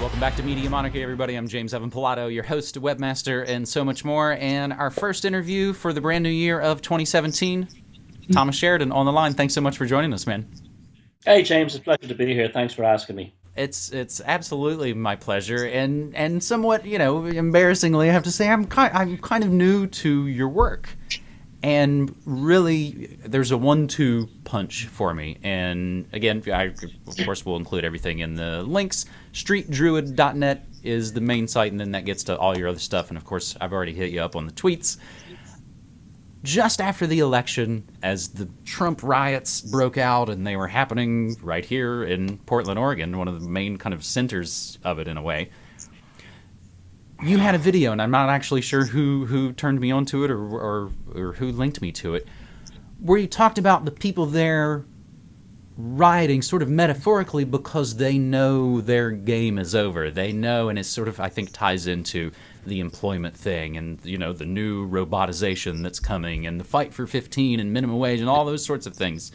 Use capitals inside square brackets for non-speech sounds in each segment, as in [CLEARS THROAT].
Welcome back to Media Monarchy, everybody. I'm James Evan Pilato, your host, webmaster, and so much more. And our first interview for the brand new year of 2017, Thomas Sheridan on the line. Thanks so much for joining us, man. Hey, James. It's a pleasure to be here. Thanks for asking me. It's it's absolutely my pleasure, and and somewhat you know embarrassingly, I have to say I'm kind I'm kind of new to your work, and really there's a one-two punch for me. And again, I of course will include everything in the links. StreetDruid.net is the main site, and then that gets to all your other stuff. And of course, I've already hit you up on the tweets just after the election, as the Trump riots broke out, and they were happening right here in Portland, Oregon, one of the main kind of centers of it in a way. You had a video, and I'm not actually sure who, who turned me onto it or, or, or who linked me to it, where you talked about the people there rioting sort of metaphorically because they know their game is over. They know, and it sort of, I think, ties into the employment thing and you know the new robotization that's coming and the fight for 15 and minimum wage and all those sorts of things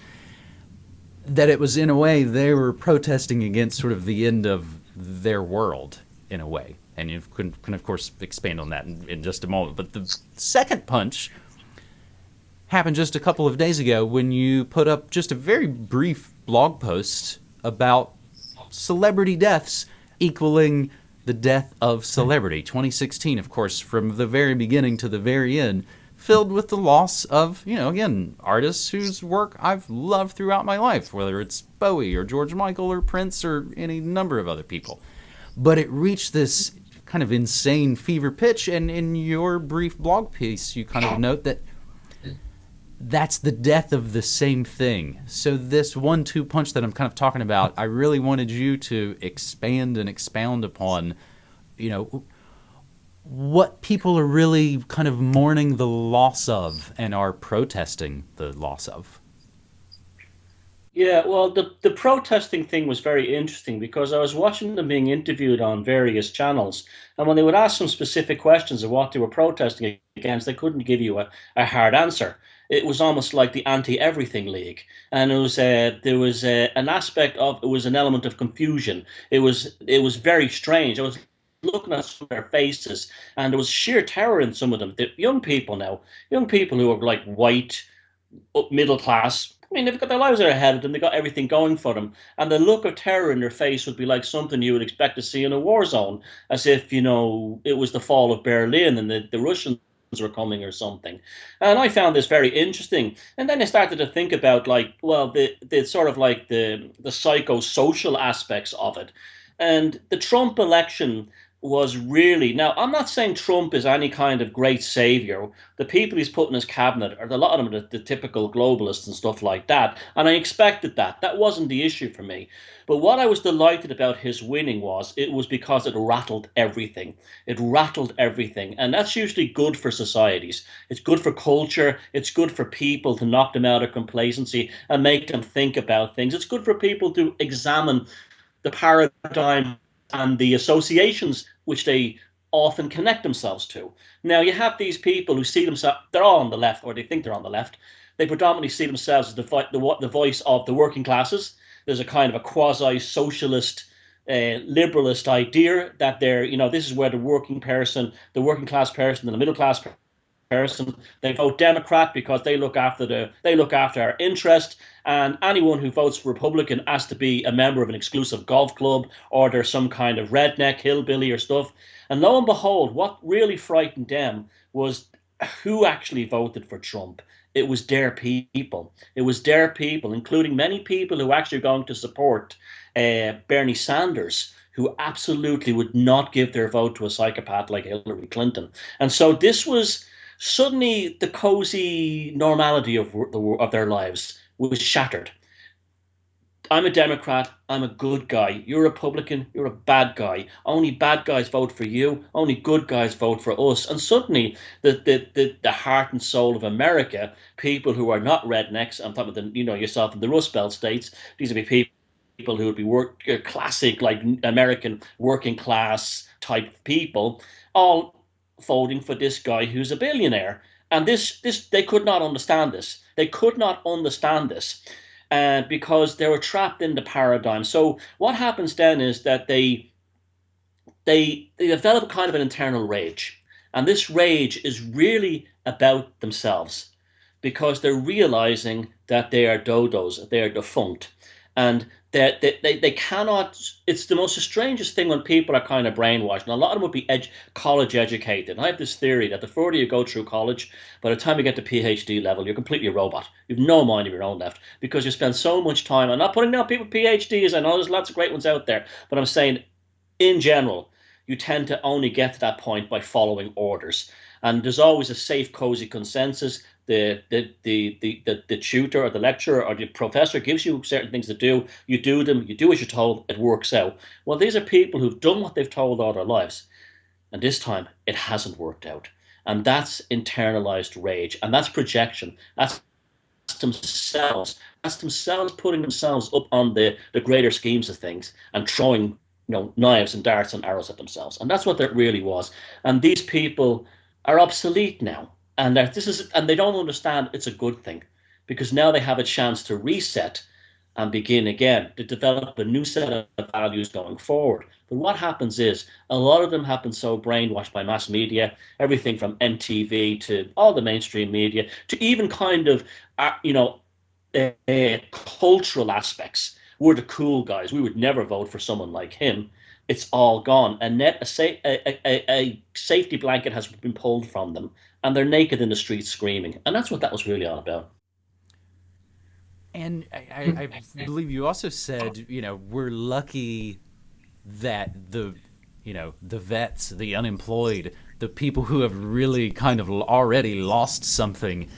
that it was in a way they were protesting against sort of the end of their world in a way and you can, can of course expand on that in, in just a moment but the second punch happened just a couple of days ago when you put up just a very brief blog post about celebrity deaths equaling the death of celebrity. Hmm. 2016, of course, from the very beginning to the very end, filled with the loss of, you know, again, artists whose work I've loved throughout my life, whether it's Bowie or George Michael or Prince or any number of other people. But it reached this kind of insane fever pitch, and in your brief blog piece, you kind of note that that's the death of the same thing. So this one-two punch that I'm kind of talking about, I really wanted you to expand and expound upon, you know, what people are really kind of mourning the loss of and are protesting the loss of. Yeah, well, the the protesting thing was very interesting because I was watching them being interviewed on various channels, and when they would ask some specific questions of what they were protesting against, they couldn't give you a, a hard answer it was almost like the anti-everything league, and it was uh, there was uh, an aspect of it was an element of confusion. It was it was very strange. I was looking at some of their faces, and there was sheer terror in some of them. The young people now, young people who are like white, middle class. I mean, they've got their lives are ahead of them. They've got everything going for them, and the look of terror in their face would be like something you would expect to see in a war zone, as if you know it was the fall of Berlin and the, the Russians were coming or something. And I found this very interesting. And then I started to think about like, well, the the sort of like the the psychosocial aspects of it. And the Trump election was really now i'm not saying trump is any kind of great savior. The people he's put in his cabinet are a lot of them the, the, typical globalists and stuff like that and i expected that. That wasn't the issue for me. But what i was delighted about his winning was it was because it rattled everything. It rattled everything and that's usually good for societies. It's good for culture. It's good for people to knock them out of complacency and make them think about things. It's good for people to examine the paradigm and the associations which they often connect themselves to. Now, you have these people who see themselves, they're all on the left, or they think they're on the left. They predominantly see themselves as the, the, the voice of the working classes. There's a kind of a quasi socialist, uh, liberalist idea that they're, you know, this is where the working person, the working class person, and the middle class person. They vote Democrat because they look after the they look after our interest. And anyone who votes Republican has to be a member of an exclusive golf club or there's some kind of redneck hillbilly or stuff. And lo and behold, what really frightened them was who actually voted for Trump. It was their people. It was their people, including many people who actually are going to support uh, Bernie Sanders who absolutely would not give their vote to a psychopath like Hillary Clinton. And so this was suddenly the cozy normality of the, of their lives was shattered. I'm a Democrat. I'm a good guy. You're a Republican. You're a bad guy. Only bad guys vote for you. Only good guys vote for us. And suddenly, the the the, the heart and soul of America, people who are not rednecks. I'm talking about the, you know yourself in the Rust Belt states. These would be people people who would be work classic like American working class type people, all voting for this guy who's a billionaire. And this, this, they could not understand this. They could not understand this uh, because they were trapped in the paradigm. So what happens then is that they, they they develop kind of an internal rage, and this rage is really about themselves because they're realizing that they are dodos, they are defunct, and that they, they, cannot it's the most strangest thing when people are kind of brainwashed. And a lot of them would be ed, college educated. And i have this theory that the further you go through college by the time you get to phd level you're completely a robot. You've no mind of your own left because you spend so much time i'm not putting down people phds i know there's lots of great ones out there but i'm saying in general you tend to only get to that point by following orders. And there's always a safe cozy consensus the the, the, the, the, tutor or the lecturer or the professor gives you certain things to do, you do them, you do as you're told, it works out. Well, these are people who've done what they've told all their lives. And this time it hasn't worked out. And that's internalized rage. And that's projection. That's themselves. That's themselves putting themselves up on the, the greater schemes of things and throwing you know knives and darts and arrows at themselves. And that's what that really was. And these people are obsolete now and this is and they don't understand it's a good thing because now they have a chance to reset and begin again to develop a new set of values going forward. But what happens is a lot of them have been so brainwashed by mass media, everything from MTV to all the mainstream media to even kind of uh, you know uh, cultural aspects. We're the cool guys. We would never vote for someone like him. It's all gone. And net a, sa- a, a, a safety blanket has been pulled from them, and they're naked in the streets screaming. And that's what that was really all about. And I, hmm. I, believe you also said, you know, we're lucky that the, you know, the vets, the unemployed, the people who have really kind of already lost something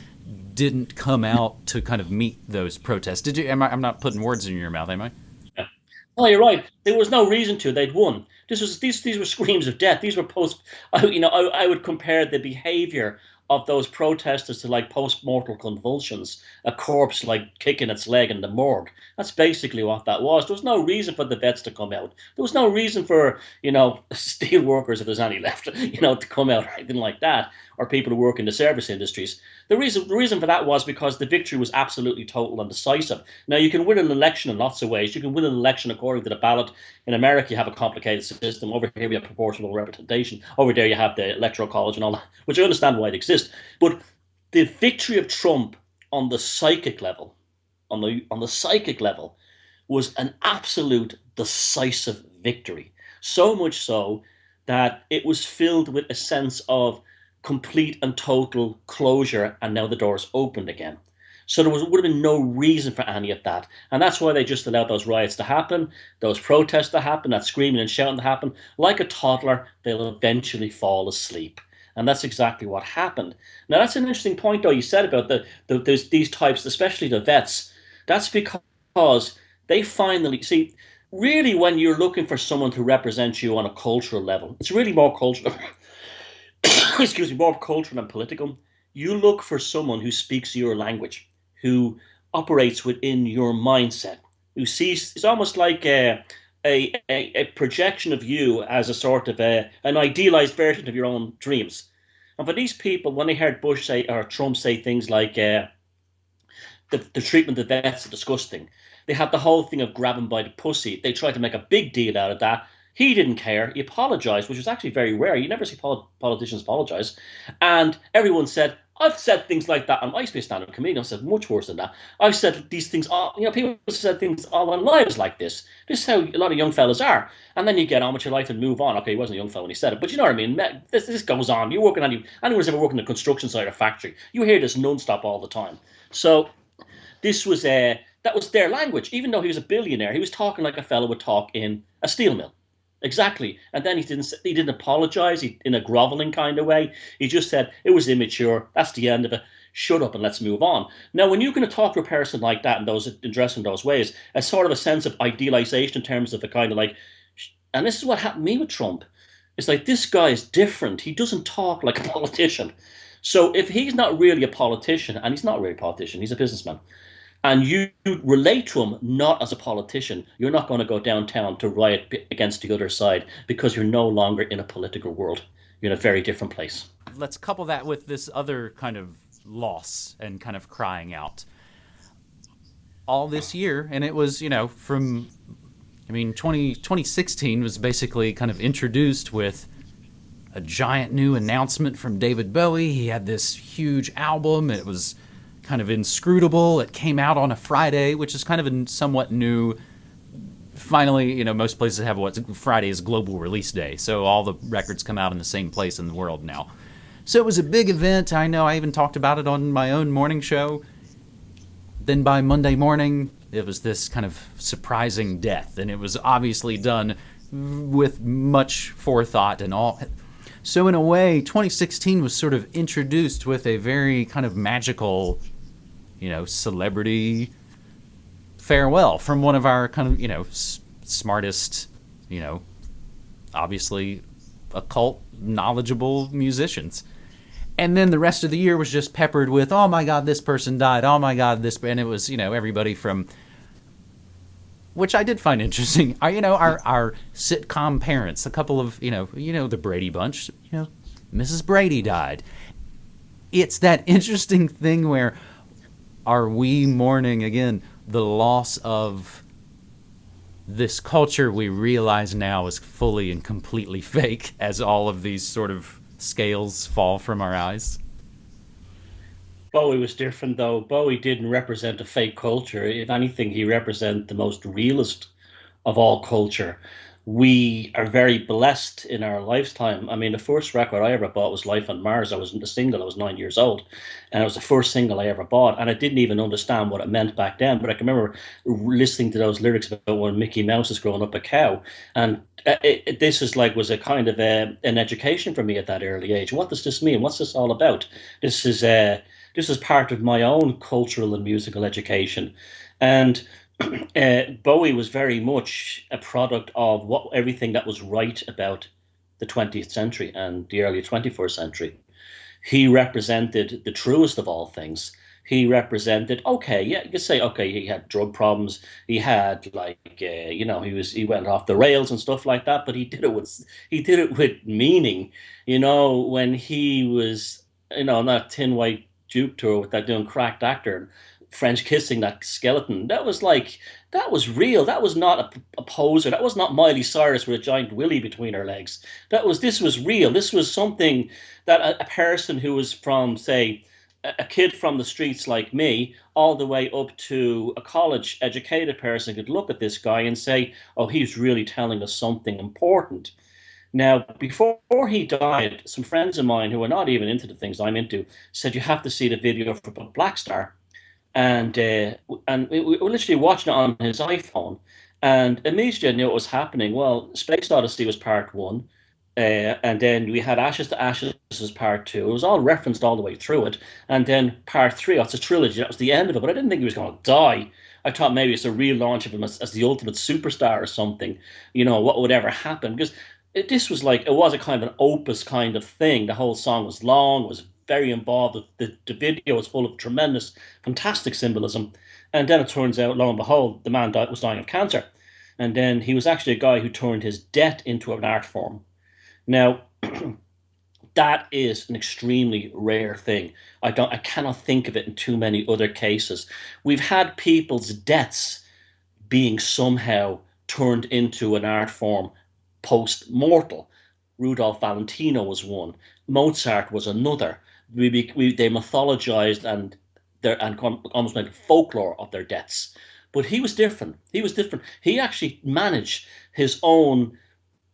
didn't come out to kind of meet those protests. Did you? Am I, I'm not putting words in your mouth, am I? Yeah. Oh, you're right. There was no reason to. They'd won. This was these these were screams of death. These were post. You know, I, I would compare the behavior of those protesters to like post-mortal convulsions, a corpse like kicking its leg in the morgue. That's basically what that was. There was no reason for the vets to come out. There was no reason for, you know, [LAUGHS] steel workers, if there's any left, [LAUGHS] you know, to come out or anything like that, or people who work in the service industries. The reason the reason for that was because the victory was absolutely total and decisive. Now you can win an election in lots of ways. You can win an election according to the ballot. In America, you have a complicated system. Over here, we have proportional representation. Over there, you have the electoral college and all that, which I understand why it exists. But the victory of Trump on the psychic level, on the on the psychic level, was an absolute decisive victory. So much so that it was filled with a sense of complete and total closure, and now the door's opened again. So there was, would have been no reason for any of that. And that's why they just allowed those riots to happen, those protests to happen, that screaming and shouting to happen. Like a toddler, they'll eventually fall asleep. And that's exactly what happened. Now, that's an interesting point, though, you said about the, the these types, especially the vets. That's because they finally see, really, when you're looking for someone to represent you on a cultural level, it's really more cultural. [LAUGHS] [COUGHS] excuse me, more cultural and political, you look for someone who speaks your language, who operates within your mindset, who sees it's almost like a, a, a, projection of you as a sort of a, an idealized version of your own dreams. And for these people, when they heard Bush say or Trump say things like uh, the, the treatment of vets is disgusting, they had the whole thing of grabbing by the pussy. They tried to make a big deal out of that he didn't care. He apologized, which was actually very rare. You never see politicians apologize. And everyone said, I've said things like that on MySpace stand-up comedian. I've said much worse than that. I've said these things. All, you know, people said things all their lives like this. This is how a lot of young fellas are. And then you get on with your life and move on. Okay, he wasn't a young fellow when he said it, but you know what I mean. This, this goes on. You're working on you. Anyone's ever working in the construction site or factory, you hear this non-stop all the time. So this was a uh, that was their language. Even though he was a billionaire, he was talking like a fellow would talk in a steel mill. Exactly. And then he didn't he didn't apologize he, in a groveling kind of way. He just said it was immature. That's the end of it. Shut up and let's move on. Now, when you're going to talk to a person like that and those address in those ways, a sort of a sense of idealization in terms of a kind of like, and this is what happened to me with Trump. It's like this guy is different. He doesn't talk like a [LAUGHS] politician. So if he's not really a politician, and he's not really a politician, he's a businessman and you relate to them not as a politician, you're not going to go downtown to riot against the other side because you're no longer in a political world. You're in a very different place. Let's couple that with this other kind of loss and kind of crying out. All this year, and it was, you know, from I mean, 20, 2016 was basically kind of introduced with a giant new announcement from David Bowie. He had this huge album. It was kind of inscrutable. It came out on a Friday, which is kind of a somewhat new. Finally, you know, most places have what Friday is global release day, so all the records come out in the same place in the world now. So it was a big event. I know I even talked about it on my own morning show. Then by Monday morning, it was this kind of surprising death, and it was obviously done with much forethought and all. So, in a way, 2016 was sort of introduced with a very kind of magical, you know, celebrity farewell from one of our kind of, you know, s- smartest, you know, obviously occult knowledgeable musicians and then the rest of the year was just peppered with oh my god this person died oh my god this and it was you know everybody from which I did find [LAUGHS] interesting. Are you know our our sitcom parents, a couple of you know you know the Brady Bunch, you know Mrs. Brady died. It's that interesting thing where are we mourning again the loss of this culture we realize now is fully and completely [LAUGHS] fake as all of these sort of scales fall from our eyes? Bowie was different, though. Bowie didn't represent a fake culture. If anything, he represented the most realist of all culture. We are very blessed in our lifetime. I mean, the first record I ever bought was Life on Mars. I was a single. I was nine years old, and it was the first single I ever bought. And I didn't even understand what it meant back then. But I can remember listening to those lyrics about when Mickey Mouse is growing up a cow, and it, it, this is like was a kind of a, an education for me at that early age. What does this mean? What's this all about? This is a uh, this is part of my own cultural and musical education. And [CLEARS THROAT] uh, Bowie was very much a product of what everything that was right about the 20th century and the early 21st century. He represented the truest of all things. He represented okay, yeah, you could say okay, he had drug problems, he had like uh, you know he was he went off the rails and stuff like that, but he did it with he did it with meaning. You know when he was you know not Thin White Duke tour with that doing cracked actor, French kissing that skeleton. That was like that was real. That was not a, a, poser. That was not Miley Cyrus with a giant willy between her legs. That was this was real. This was something that a, a person who was from say a, kid from the streets like me, all the way up to a college educated person could look at this guy and say, "Oh, he's really telling us something important." Now, before he died, some friends of mine who are not even into the things I'm into said you have to see the video for Blackstar, and uh, and we were literally watching it on his iPhone, and immediately I knew what was happening. Well, Space Odyssey was part one, uh, and then we had Ashes to Ashes as part two. It was all referenced all the way through it, and then part three. It's a trilogy. That was the end of it. But I didn't think he was going to die. I thought maybe it's a relaunch of him as, as the ultimate superstar or something. You know what would ever happen? Because it, this was like it was a kind of an opus kind of thing. The whole song was long, was very involved. The, the, video is full of tremendous, fantastic symbolism. And then it turns out, lo and behold, the man died, was dying of cancer. And then he was actually a guy who turned his debt into an art form. Now, [CLEARS THROAT] that is an extremely rare thing. I don't, I cannot think of it in too many other cases. We've had people's deaths being somehow turned into an art form post mortal. Rudolph Valentino was one. Mozart was another. We, we they mythologized and their and almost made folklore of their deaths. But he was different. He was different. He actually managed his own,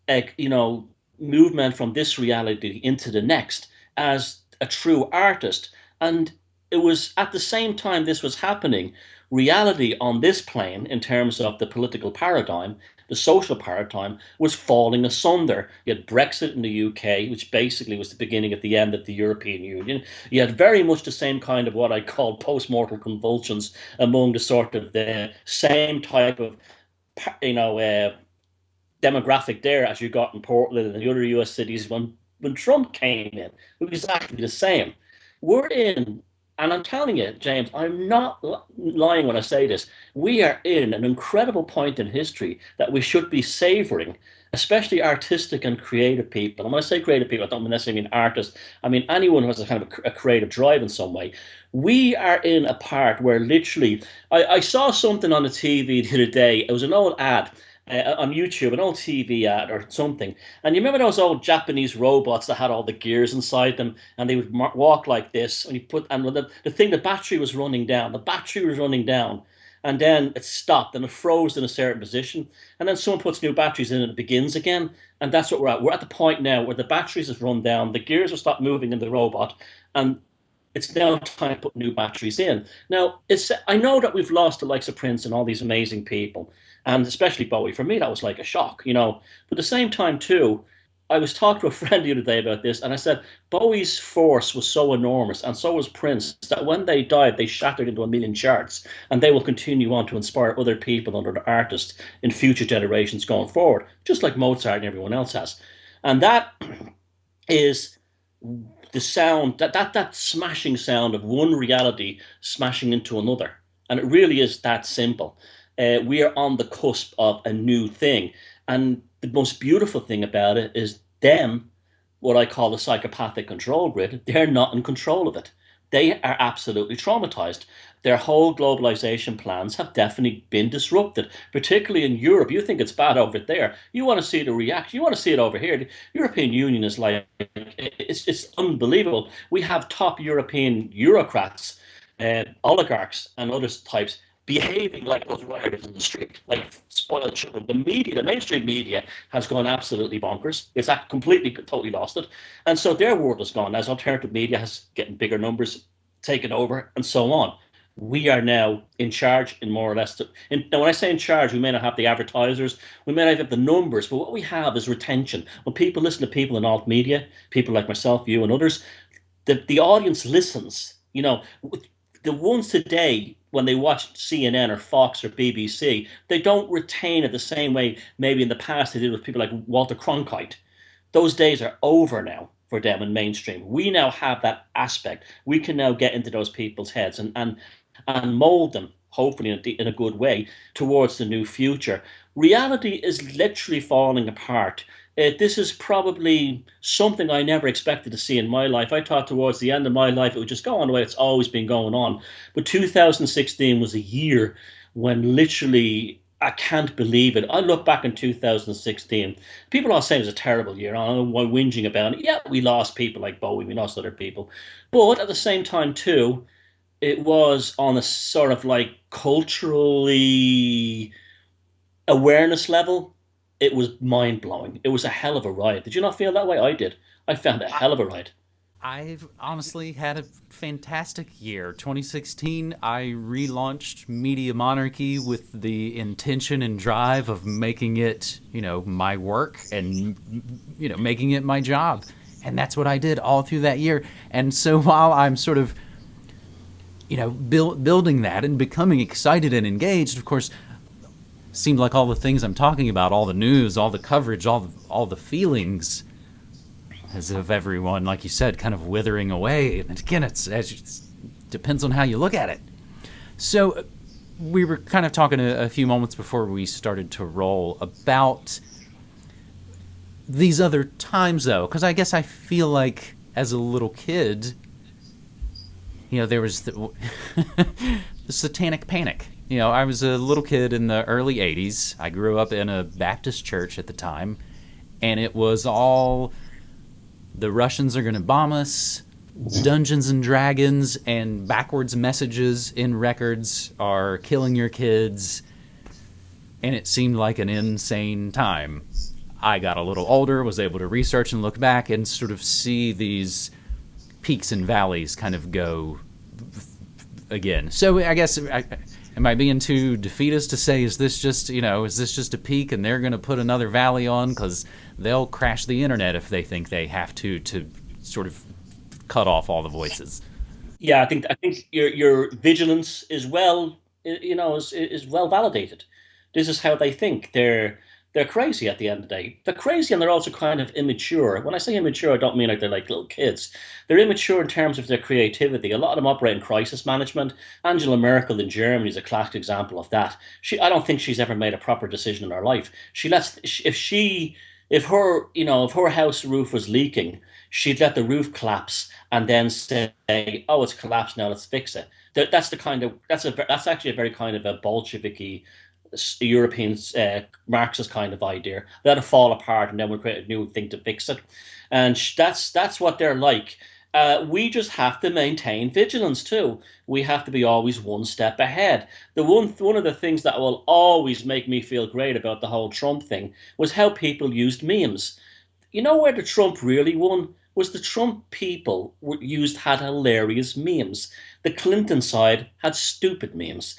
uh, you know, movement from this reality into the next as a true artist. And it was at the same time this was happening, reality on this plane in terms of the political paradigm the social paradigm was falling asunder. You had Brexit in the UK, which basically was the beginning of the end of the European Union. You had very much the same kind of what I call post-mortal convulsions among the sort of the same type of, you know, uh, demographic there as you got in Portland and the other US cities when, when Trump came in. It was exactly the same. We're in and I'm telling you, James, I'm not lying when I say this. We are in an incredible point in history that we should be savoring, especially artistic and creative people. And when I say creative people, I don't necessarily mean artists. I mean anyone who has a kind of a creative drive in some way. We are in a part where literally, I, I saw something on the TV the other day. It was an old ad uh, on YouTube, an old TV ad or something. And you remember those old Japanese robots that had all the gears inside them, and they would walk like this. And you put and the, the thing, the battery was running down. The battery was running down, and then it stopped and it froze in a certain position. And then someone puts new batteries in and it begins again. And that's what we're at. We're at the point now where the batteries have run down, the gears have stopped moving in the robot, and it's now time to put new batteries in. Now, it's I know that we've lost the likes of Prince and all these amazing people and especially Bowie. For me, that was like a shock, you know. But at the same time, too, I was talking to a [LAUGHS] friend the other day about this, and I said Bowie's force was so enormous, and so was Prince, that when they died, they shattered into a million charts, and they will continue on to inspire other people and other artists in future generations going forward, just like Mozart and everyone else has. And that [CLEARS THROAT] is the sound that that that smashing sound of one reality smashing into another, and it really is that simple uh, we are on the cusp of a new thing. And the most beautiful thing about it is them, what I call the psychopathic control grid, they're not in control of it. They are absolutely traumatized. Their whole globalization plans have definitely been disrupted, particularly in Europe. You think it's bad over there. You want to see the reaction. You want to see it over here. The European Union is like, it's, it's unbelievable. We have top European bureaucrats, uh, oligarchs, and other types behaving like those rioters in the street, like spoiled children. The media, the mainstream media, has gone absolutely bonkers. It's completely, totally lost it, and so their world has gone as alternative media has getting bigger numbers, taken over, and so on. We are now in charge in more or less. To, in, now, when I say in charge, we may not have the advertisers, we may not have the numbers, but what we have is retention. When people listen to people in alt media, people like myself, you, and others, the, the audience listens. You know, the ones today when they watch CNN or Fox or BBC, they don't retain it the same way maybe in the past they did with people like Walter Cronkite. Those days are over now for them in mainstream. We now have that aspect. We can now get into those people's heads and and and mold them, hopefully in a, in a good way, towards the new future. Reality is literally falling apart uh, this is probably something I never expected to see in my life. I thought towards the end of my life it would just go on the way it's always been going on. But 2016 was a year when literally I can't believe it. I look back in 2016. People are saying it was a terrible year. I don't know why whinging about it. Yeah, we lost people like Bowie, we lost other people. But at the same time, too, it was on a sort of like culturally awareness level it was mind blowing. It was a hell of a ride. Did you not feel that way? I did. I found it a hell of a ride. I've honestly had a fantastic year. 2016, I relaunched Media Monarchy with the intention and drive of making it, you know, my work and, you know, making it my job. And that's what I did all through that year. And so [LAUGHS] while I'm sort of, you know, build, building that and becoming excited and engaged, of course, seemed like all the things I'm talking about, all the news, all the coverage, all the, all the feelings, as of everyone, like you said, kind of withering away. And again, it's as it depends on how you look at it. So we were kind of talking a, a few moments before we started to roll about these other times, though, because I guess I feel like as a little kid, you know, there was the, [LAUGHS] the satanic panic you know, I was a little kid in the early 80s. I grew up in a Baptist church at the time, and it was all the Russians are going to bomb us, Dungeons and Dragons and backwards messages in records are killing your kids, and it seemed like an insane time. I got a little older, was able to research and look back and sort of see these peaks and valleys kind of go again. So I guess I, am I being too defeatist to say is this just you know is this just a peak and they're going to put another valley on because they'll crash the internet if they think they have to to sort of cut off all the voices. Yeah, I think I think your your vigilance is well you know is is well validated. This is how they think. They're they're crazy at the end of the day. They're crazy and they're also kind of immature. When I say immature, I don't mean like they're like little kids. They're immature in terms of their creativity. A lot of them operate in crisis management. Angela Merkel in Germany is a classic example of that. She, I don't think she's ever made a proper decision in her life. She lets, if she, if her, you know, if her house roof was leaking, she'd let the roof collapse and then say, "Oh, it's collapsed now. Let's fix it." That's the kind of that's a that's actually a very kind of a Bolsheviki European uh, Marxist kind of idea. Let it fall apart, and then we'll create a new thing to fix it. And that's that's what they're like. Uh, we just have to maintain vigilance too. We have to be always one step ahead. The one one of the things that will always make me feel great about the whole Trump thing was how people used memes. You know where the Trump really won was the Trump people used had hilarious memes. The Clinton side had stupid memes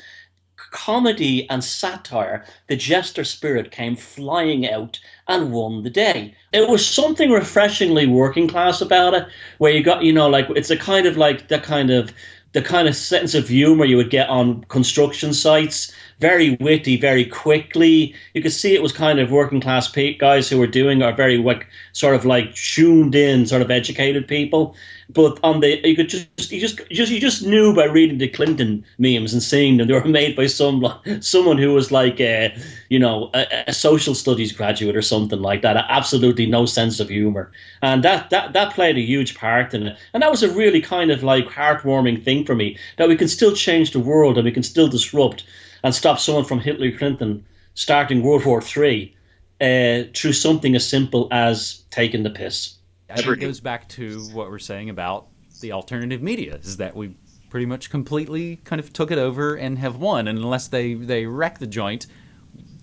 comedy and satire, the jester spirit came flying out and won the day. It was something refreshingly working class about it, where you got, you know, like it's a kind of like the kind of the kind of sense of humor you would get on construction sites. Very witty, very quickly. You could see it was kind of working class guys who were doing are very like sort of like tuned in, sort of educated people. But on the you could just you just you just you just knew by reading the Clinton memes and seeing them they were [LAUGHS] made by some someone who was like a you know a, a social studies graduate or something like that. Absolutely no sense of humor, and that that that played a huge part in it. And that was a really kind of like heartwarming thing for me that we can still change the world and we can still disrupt and stop someone from Hillary Clinton starting World War Three uh, through something as simple as taking the piss. I think it goes back to what we're saying about the alternative media is that we pretty much completely kind of took it over and have won. And unless they, they wreck the joint,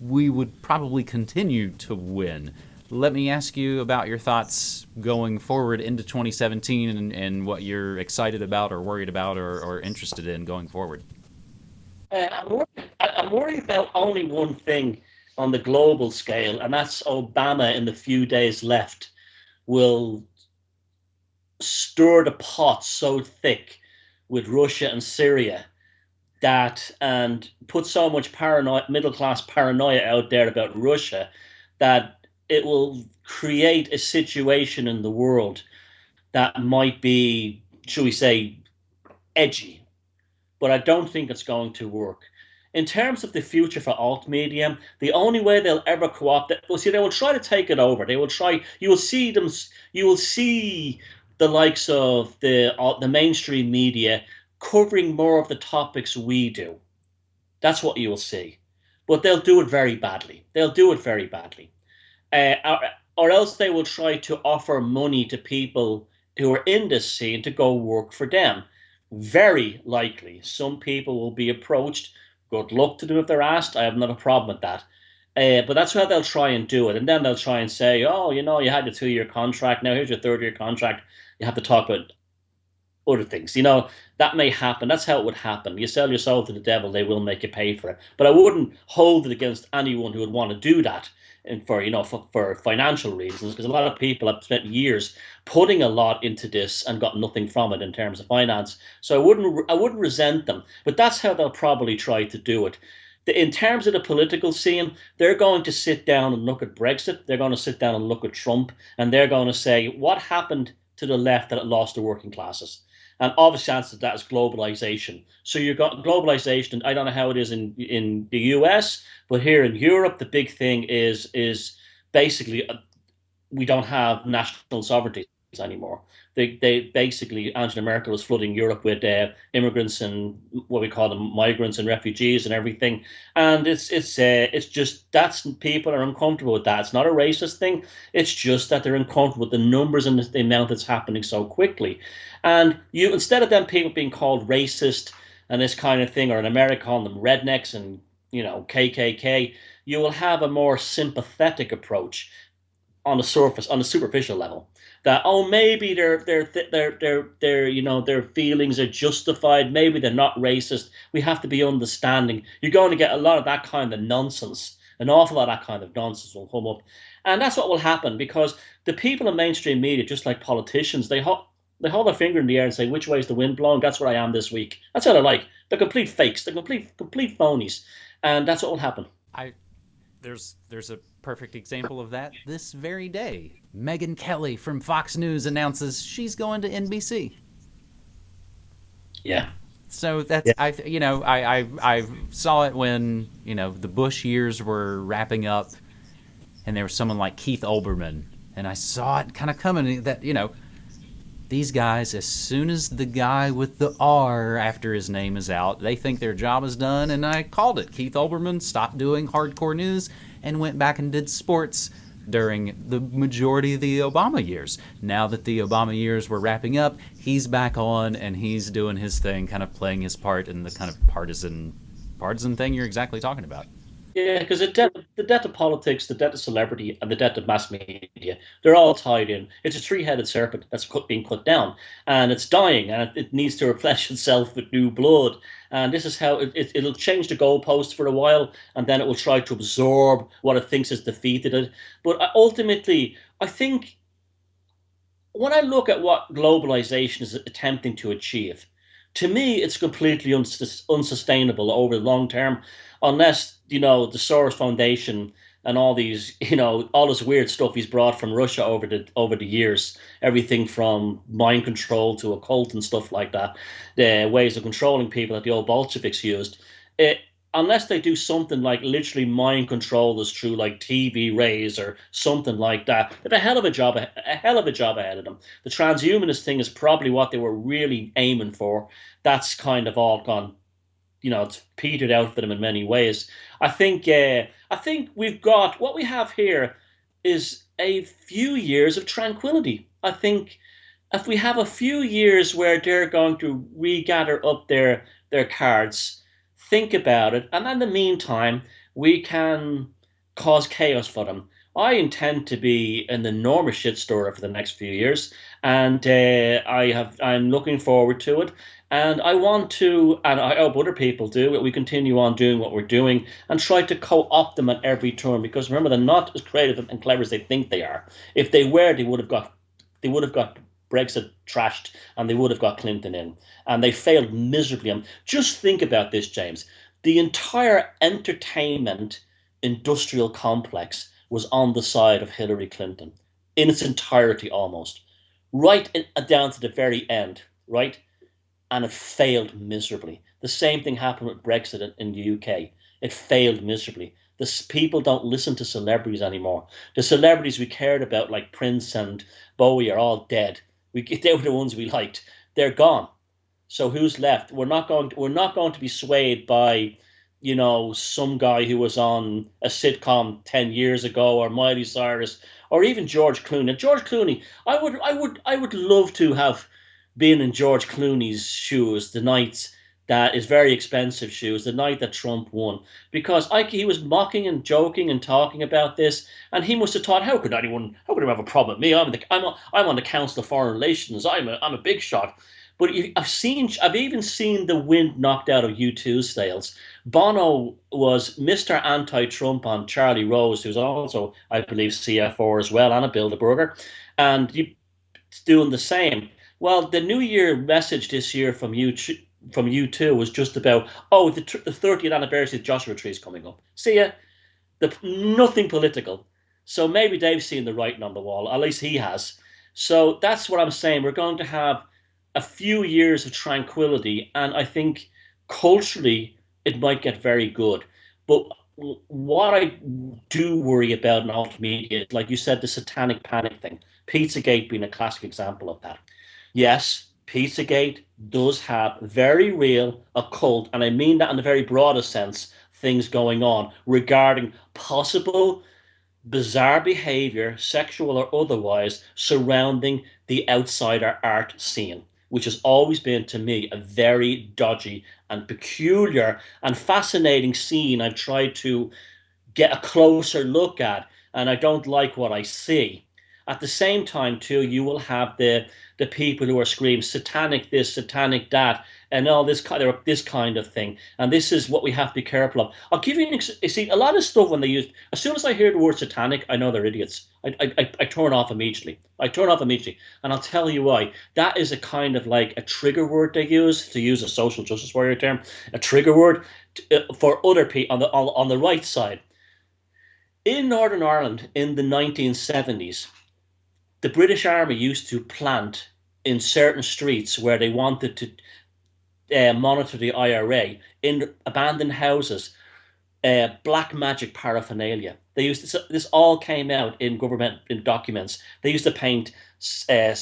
we would probably continue to win. Let me ask you about your thoughts going forward into 2017 and, and what you're excited about or worried about or, or interested in going forward. Uh, I'm, worried, I'm worried about only one thing on the global scale, and that's Obama in the few days left will stir the pot so thick with Russia and Syria that and put so much paranoia middle class paranoia out there about Russia that it will create a situation in the world that might be, shall we say, edgy. But I don't think it's going to work in terms of the future for alt media, the only way they'll ever co-opt it, well, see, they will try to take it over. They will try. You will see them. You will see the likes of the uh, the mainstream media covering more of the topics we do. That's what you will see, but they'll do it very badly. They'll do it very badly, uh, or, or else they will try to offer money to people who are in this scene to go work for them. Very likely, some people will be approached Good luck to them if they're asked. I have not a problem with that. Uh, but that's how they'll try and do it. And then they'll try and say, oh, you know, you had a two year contract. Now here's your third year contract. You have to talk about other things. You know, that may happen. That's how it would happen. You sell your soul to the devil, they will make you pay for it. But I wouldn't hold it against anyone who would want to do that and for you know for, for financial reasons because a lot of people have spent years putting a lot into this and got nothing from it in terms of finance. So i wouldn't i wouldn't resent them but that's how they'll probably try to do it. In terms of the political scene they're going to sit down and look at brexit. They're going to sit down and look at trump and they're going to say what happened to the left that it lost the working classes and obviously answer to that is globalization. So you've got globalization. I don't know how it is in in the US, but here in Europe, the big thing is is basically uh, we don't have national sovereignty anymore. They, they basically Angela Merkel was flooding Europe with uh, immigrants and what we call them migrants and refugees and everything, and it's it's uh, it's just that's people are uncomfortable with that. It's not a racist thing. It's just that they're uncomfortable with the numbers and the amount that's happening so quickly, and you instead of them people being called racist and this kind of thing, or in America calling them rednecks and you know KKK, you will have a more sympathetic approach on the surface, on the superficial level that oh maybe their their their their their you know their feelings are justified. Maybe they're not racist. We have to be understanding. You're going to get a lot of that kind of nonsense. An awful lot of that kind of nonsense will come up. And that's what will happen because the people in mainstream media just like politicians they hold they hold their finger in the air and say which way is the wind blowing? That's where i am this week. That's what they're like. They're complete fakes. They're complete complete phonies. And that's what will happen. I there's there's a perfect example of that this very day. Megyn Kelly from Fox News announces she's going to NBC. Yeah. So that's yeah. I you know I, I I saw it when you know the Bush years were wrapping up, and there was someone like Keith Olbermann, and I saw it kind of coming that you know these guys, as soon as the guy with the R after his name is out, they think their job is done. And I called it. Keith Olbermann stopped doing hardcore news and went back and did sports during the majority of the Obama years. Now that the Obama years were wrapping up, he's back on and he's doing his thing, kind of playing his part in the kind of partisan partisan thing you're exactly talking about. Yeah, because it debt, the debt of politics, the debt of celebrity, and the debt of mass media, they're all tied in. It's a three headed serpent that's cut, being cut down, and it's dying, and it, needs to replenish [LAUGHS] itself with new blood. And this is how it, it, it'll change the goalpost for a while, and then it will try to absorb what it thinks has defeated it. But uh, ultimately, I think when I look at what globalization is attempting to achieve, to me, it's completely uns- unsustainable over the long term unless you know the Soros Foundation and all these, [LAUGHS] you know, all this weird stuff he's brought from Russia over the over the years, everything from mind control to occult and stuff like that, the ways of controlling people that the old Bolsheviks used. It, unless they do something like literally mind control us through like TV rays or something like that, they have a hell of a job, a hell of a job ahead of them. The transhumanist thing is probably what they were really aiming for. That's kind of all gone you know it's petered out for them in many ways. I think uh, I think we've got what we have here is a few years of tranquility. I think if we have a few years where they're going to regather up their their cards, think about it, and in the meantime we can cause chaos for them. I intend to be an enormous shit shitstorm for the next few years, and uh, I have I'm looking forward to it. And I want to, and I hope other people do, that we continue on doing what we're doing and try to co opt them at every turn. Because remember, they're not as creative and clever as they think they are. If they were, they would have got, they would have got Brexit trashed and they would have got Clinton in. And they failed miserably. And just think about this, James. The entire entertainment industrial complex was on the side of Hillary Clinton in its entirety almost, right in, uh, down to the very end, right? and it failed miserably. The same thing happened with Brexit in the UK. It failed miserably. The people don't listen to celebrities anymore. The celebrities we cared about, like Prince and Bowie, are all dead. We they [LAUGHS] were the ones we liked. They're gone. So who's left? We're not going. To, we're not going to be swayed by, you know, some guy who was on a sitcom ten years ago, or Miley Cyrus, or even George Clooney. And George Clooney, I would, I would, I would love to have been in George Clooney's shoes the night that is very expensive shoes the night that Trump won. Because I, he was mocking and joking and talking about this and he must have thought how could anyone how could anyone have a problem with me? I'm the, I'm, a, I'm on the Council of Foreign Relations. I'm a, I'm a big shot. But I've seen I've even seen the wind knocked out of U2's sails. Bono was Mr. Anti-Trump on Charlie Rose who's also I believe CFO as well and a Bilderberger. And he's doing the same. Well, the New Year message this year from you from U2 was just about oh the, the 30th anniversary of Joshua Tree is coming up. See ya. The nothing political. So maybe Dave's seen the writing on the wall. At least he has. So that's what I'm saying. We're going to have a few years of tranquility, and I think culturally it might get very good. But what I do worry about in alt media, like you said, the satanic panic thing, Pizzagate being a classic example of that yes, Pizzagate does have very real occult, and I mean that in the very broadest sense, things going on regarding possible bizarre behavior, sexual or otherwise, surrounding the outsider art scene, which has always been to me a very dodgy and peculiar and fascinating scene I've tried to get a closer look at, and I don't like what I see. At the same time, too, you will have the the people who are screaming satanic this, satanic that, and all this kind of this kind of thing. And this is what we have to be careful of. I'll give you an ex- you see a lot of stuff when they use. As soon as I hear the word satanic, I know they're idiots. I, I, I turn off immediately. I turn off immediately, and I'll tell you why. That is a kind of like a trigger word they use to use a social justice warrior term. A trigger word to, uh, for other people on the on, on the right side. In Northern Ireland in the 1970s, the British Army used to plant in certain streets where they wanted to uh, monitor the IRA in abandoned houses, uh, black magic paraphernalia. They used this, this all came out in government in documents. They used to paint uh,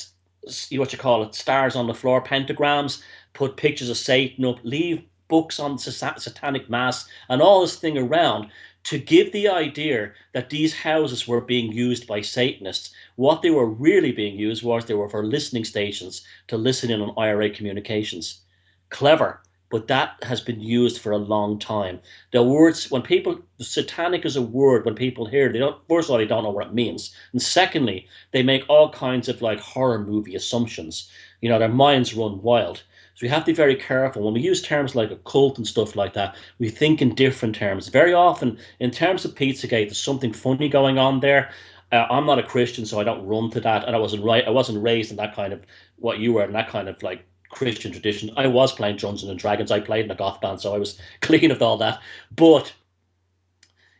what you call it, stars on the floor, pentagrams, put pictures of Satan up, leave books on satanic mass, and all this thing around to give the idea that these houses were being used by Satanists. What they were really being used was they were for listening stations to listen in on IRA communications. Clever, but that has been used for a long time. The words, when people, satanic is a word, when people hear it, they don't, first of all, they don't know what it means. And secondly, they make all kinds of like horror movie assumptions. You know, their minds run wild. So we have to be very careful when we use terms like occult and stuff like that. We think in different terms. Very often, in terms of Pizzagate, there's something funny going on there. Uh, I'm not a Christian, so I don't run to that, and I wasn't right. I wasn't raised in that kind of what you were in that kind of like Christian tradition. I was playing Dungeons and Dragons. I played in a goth band, so I was [LAUGHS] clean of all that. But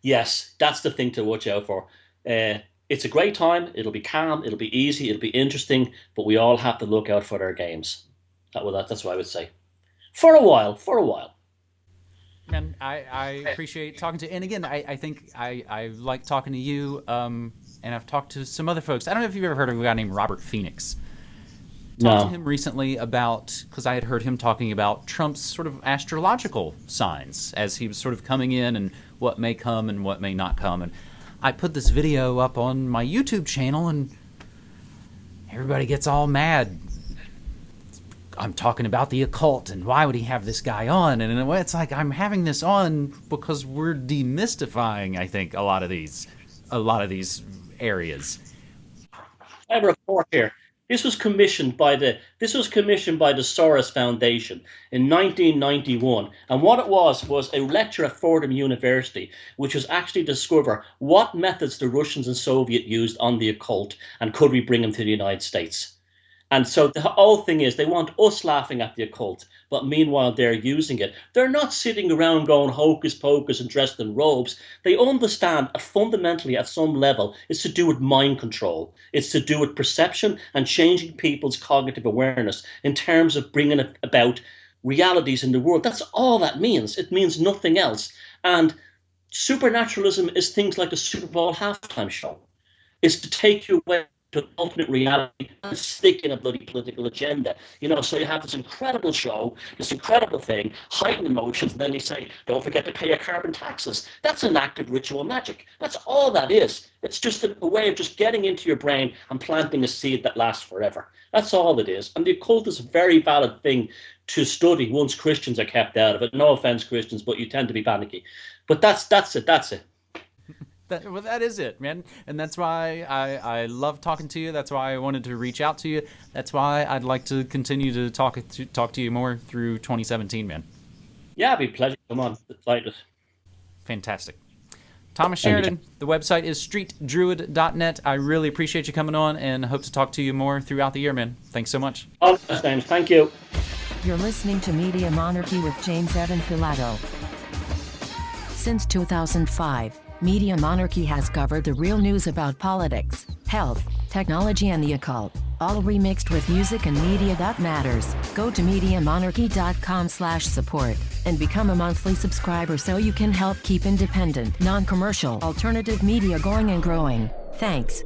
yes, that's the thing to watch out for. Uh, it's a great time. It'll be calm. It'll be easy. It'll be interesting. But we all have to look out for their games. That, well, that, that's what I would say. For a while, for a while. And I, I appreciate talking to, and again, I, I think I, I like talking to you. Um, and I've talked to some other folks. I don't know if you've ever heard of a guy named Robert Phoenix. Talked no. to him recently about because I had heard him talking about Trump's sort of astrological signs as he was sort of coming in and what may come and what may not come. And I put this video up on my YouTube channel, and everybody gets all mad I'm talking about the occult and why would he have this guy on? And in a way, it's like I'm having this on because we're demystifying. I think a lot of these, a lot of these areas. I have a report here. This was commissioned by the this was commissioned by the Soros Foundation in 1991, and what it was was a lecture at Fordham University, which was actually discover what methods the Russians and Soviet used on the occult, and could we bring them to the United States. And so the whole thing is they want us laughing at the occult, but meanwhile they're using it. They're not sitting around going hocus pocus and dressed in robes. They understand fundamentally at some level it's to do with mind control. It's to do with perception and changing people's cognitive awareness in terms of bringing about realities in the world. That's all that means. It means nothing else. And supernaturalism is things like the Super Bowl halftime show. It's to take you away to ultimate reality and stick in a bloody political agenda. You know, so you have this incredible show, this incredible thing, heightened emotions, and then they say, don't forget to pay your carbon taxes. That's an act of ritual magic. That's all that is. It's just a, a way of just getting into your brain and planting a seed that lasts forever. That's all it is. And the occult is a very valid thing to study once Christians are kept out of it. No offense, Christians, but you tend to be panicky. But that's that's it. That's it. That, well, that is it, man. And that's why I, I love talking to you. That's why I wanted to reach out to you. That's why I'd like to continue to talk to talk to you more through 2017, man. Yeah, it'd be a pleasure. Come on, excited. Fantastic. Thomas Sheridan, the website is streetdruid.net. I really appreciate you coming on and hope to talk to you more throughout the year, man. Thanks so much. All Thank you. You're listening to Media Monarchy with James Evan Pilato. Since 2005, Media Monarchy has covered the real news about politics, health, technology and the occult, all remixed with music and media that matters. Go to MediaMonarchy.com slash support and become a monthly subscriber so you can help keep independent, non-commercial, alternative media going and growing. Thanks.